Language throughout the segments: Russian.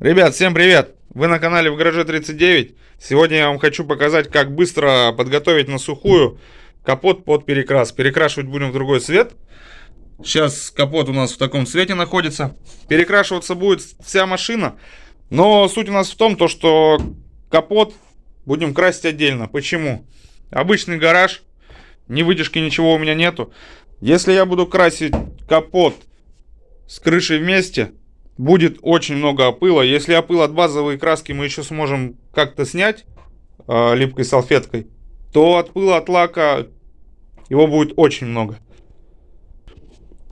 Ребят, всем привет! Вы на канале в гараже 39. Сегодня я вам хочу показать, как быстро подготовить на сухую капот под перекрас. Перекрашивать будем в другой цвет. Сейчас капот у нас в таком цвете находится. Перекрашиваться будет вся машина. Но суть у нас в том, то, что капот будем красить отдельно. Почему? Обычный гараж, ни вытяжки, ничего у меня нету. Если я буду красить капот с крышей вместе, будет очень много опыла. Если опыл от базовой краски мы еще сможем как-то снять э, липкой салфеткой, то от пыла от лака его будет очень много.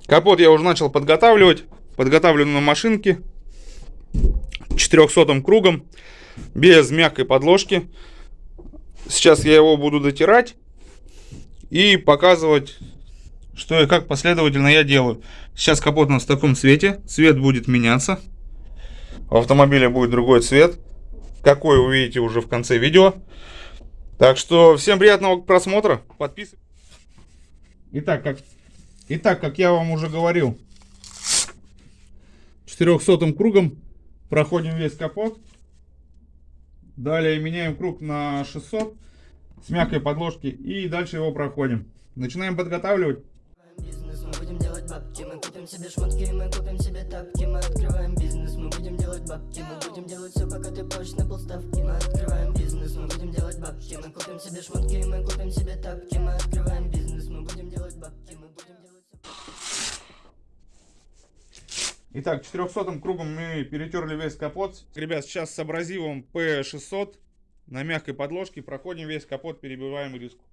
Капот я уже начал подготавливать. Подготавливаю на машинке 400 кругом, без мягкой подложки. Сейчас я его буду дотирать и показывать что и как последовательно я делаю. Сейчас капот у нас в таком цвете. Цвет будет меняться. У автомобиля будет другой цвет. Какой увидите уже в конце видео. Так что всем приятного просмотра. Подписывайтесь. Итак, как, итак, как я вам уже говорил, 400 кругом проходим весь капот. Далее меняем круг на 600 с мягкой подложки и дальше его проходим. Начинаем подготавливать бабки. Мы купим себе шмотки, мы купим себе тапки. Мы открываем бизнес, мы будем делать бабки. Мы будем делать все, пока ты позже на полставки. Мы открываем бизнес, мы будем делать бабки. Мы купим себе шмотки, мы купим себе тапки. Мы открываем бизнес, мы будем делать бабки. Мы будем делать все... Итак, 400 кругом мы перетерли весь капот. Ребят, сейчас с абразивом P600 на мягкой подложке проходим весь капот, перебиваем риску.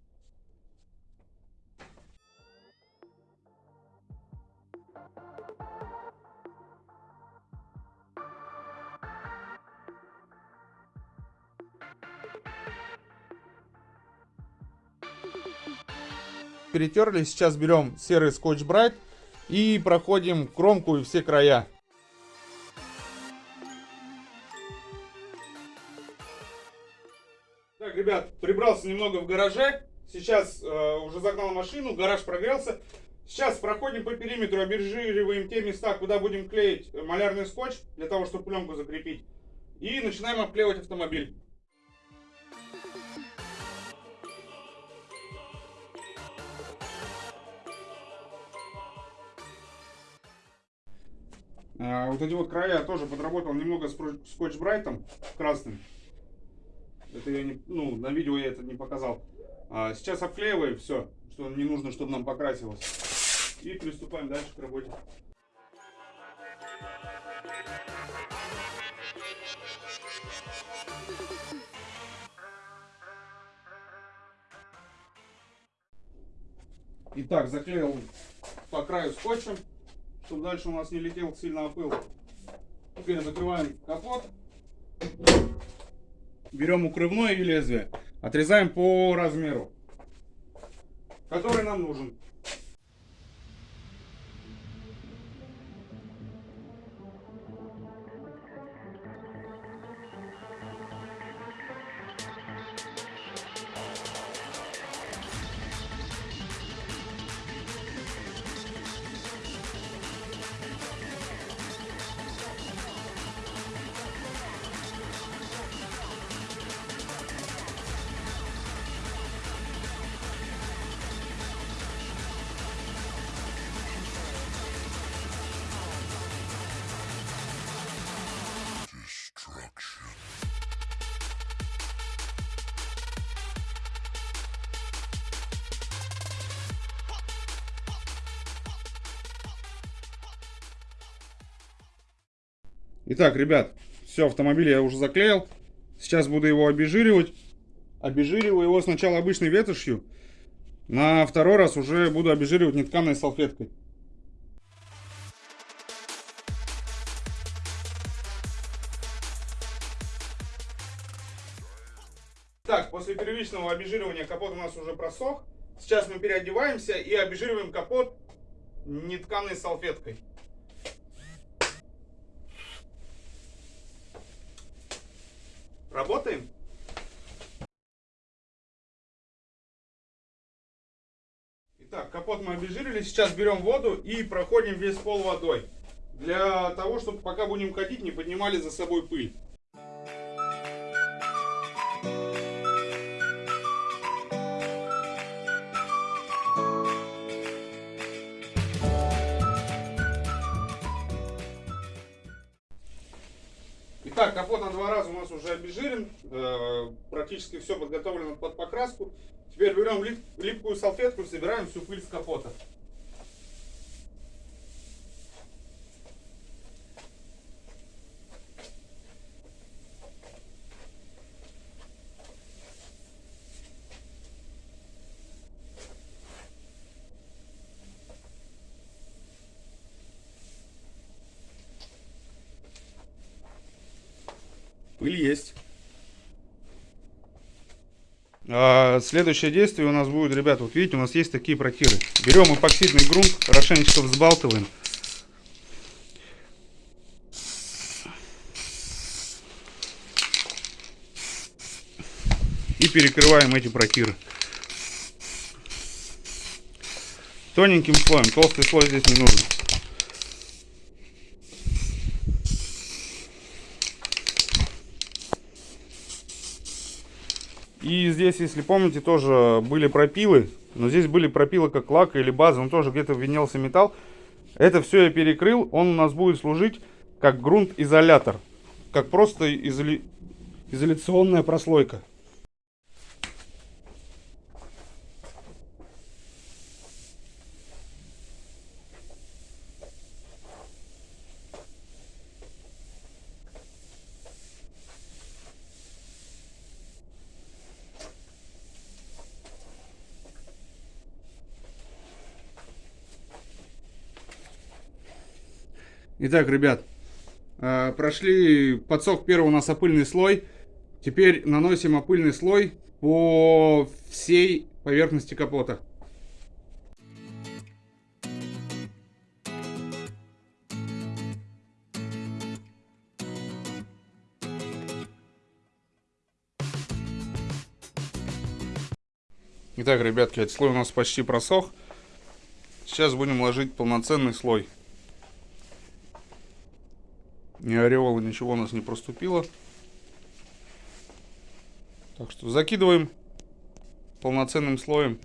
Перетерли. Сейчас берем серый скотч брайт и проходим кромку и все края. Так, ребят, прибрался немного в гараже. Сейчас э, уже загнал машину, гараж прогрелся. Сейчас проходим по периметру, обезжириваем те места, куда будем клеить малярный скотч, для того, чтобы пленку закрепить. И начинаем обклеивать автомобиль. А, вот эти вот края тоже подработал немного скотч-брайтом красным. Это я не, ну, на видео я это не показал. А сейчас обклеиваем все, что не нужно, чтобы нам покрасилось. И приступаем дальше к работе. Итак, заклеил по краю скотчем чтобы дальше у нас не летел сильно опыл. Теперь закрываем капот. Берем укрывное лезвие. Отрезаем по размеру, который нам нужен. Итак, ребят, все, автомобиль я уже заклеил. Сейчас буду его обезжиривать. Обезжириваю его сначала обычной ветошью. На второй раз уже буду обезжиривать нетканой салфеткой. Так, после первичного обезжиривания капот у нас уже просох. Сейчас мы переодеваемся и обезжириваем капот нетканой салфеткой. Работаем? Итак, капот мы обезжирили. Сейчас берем воду и проходим весь пол водой. Для того, чтобы пока будем ходить, не поднимали за собой пыль. Итак, капот на два раза у нас уже обезжирен, э, практически все подготовлено под покраску. Теперь берем лип, липкую салфетку и собираем всю пыль с капота. Пыль есть. А, следующее действие у нас будет, ребята, вот видите, у нас есть такие протиры. Берем эпоксидный грунт, хорошенечко взбалтываем. И перекрываем эти протиры. Тоненьким слоем, толстый слой здесь не нужен. И здесь, если помните, тоже были пропилы. Но здесь были пропилы как лак или база. Он тоже где-то винелся металл. Это все я перекрыл. Он у нас будет служить как грунт-изолятор. Как просто изоли... изоляционная прослойка. Итак, ребят, э, прошли, подсох первый у нас опыльный слой. Теперь наносим опыльный слой по всей поверхности капота. Итак, ребятки, этот слой у нас почти просох. Сейчас будем ложить полноценный слой. Ни ореола, ничего у нас не проступило. Так что закидываем полноценным слоем.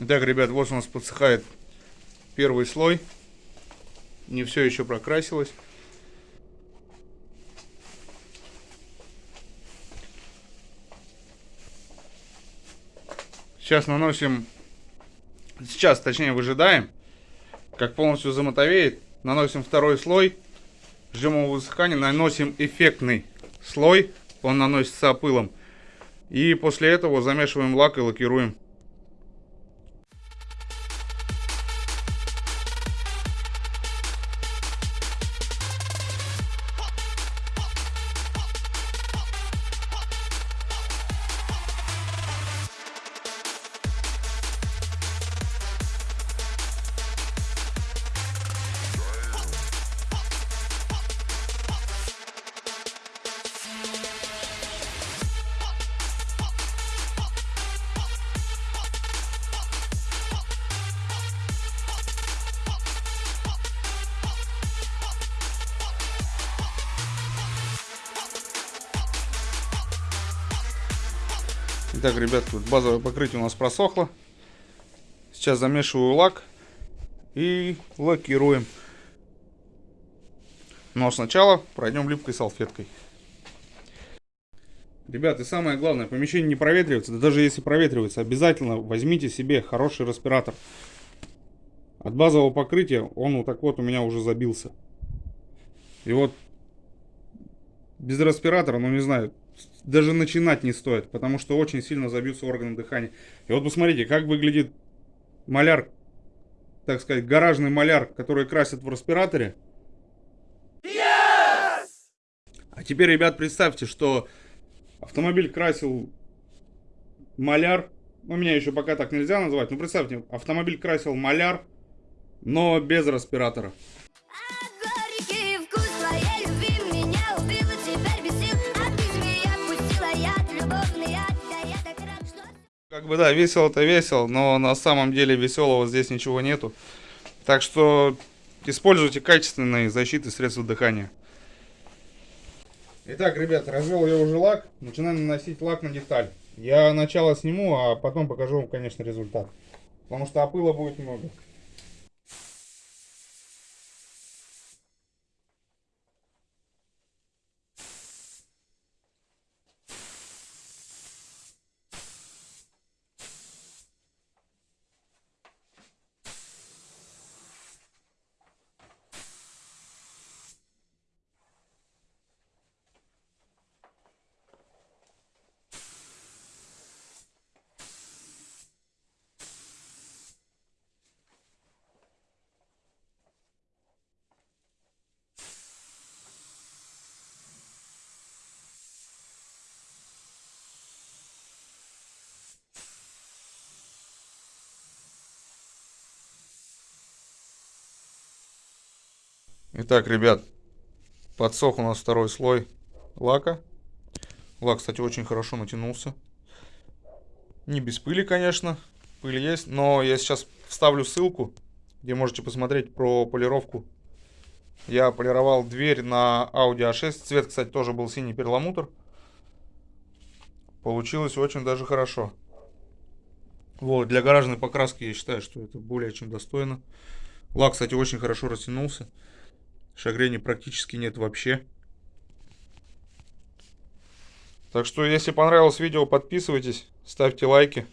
Итак, ребят, вот у нас подсыхает первый слой. Не все еще прокрасилось. Сейчас наносим, сейчас точнее выжидаем, как полностью замотовеет. Наносим второй слой, ждем его высыхания, наносим эффектный слой, он наносится опылом. И после этого замешиваем лак и лакируем. Итак, ребят, тут базовое покрытие у нас просохло. Сейчас замешиваю лак и лакируем. Но сначала пройдем липкой салфеткой. Ребят, и самое главное, помещение не проветривается. Да даже если проветривается, обязательно возьмите себе хороший респиратор. От базового покрытия он вот так вот у меня уже забился. И вот без респиратора, ну не знаю, даже начинать не стоит, потому что очень сильно забьются органы дыхания. И вот посмотрите, как выглядит маляр, так сказать, гаражный маляр, который красит в респираторе. Yes! А теперь, ребят, представьте, что автомобиль красил маляр, ну, меня еще пока так нельзя назвать, но представьте, автомобиль красил маляр, но без респиратора. Как бы да, весело-то весело, но на самом деле веселого здесь ничего нету. Так что используйте качественные защиты средства дыхания. Итак, ребят, развел я уже лак. Начинаем наносить лак на деталь. Я начало сниму, а потом покажу вам, конечно, результат. Потому что опыла будет много. Итак, ребят, подсох у нас второй слой лака. Лак, кстати, очень хорошо натянулся. Не без пыли, конечно. Пыль есть, но я сейчас вставлю ссылку, где можете посмотреть про полировку. Я полировал дверь на Audi A6. Цвет, кстати, тоже был синий перламутр. Получилось очень даже хорошо. Вот, для гаражной покраски я считаю, что это более чем достойно. Лак, кстати, очень хорошо растянулся. Шагрени практически нет вообще. Так что, если понравилось видео, подписывайтесь, ставьте лайки.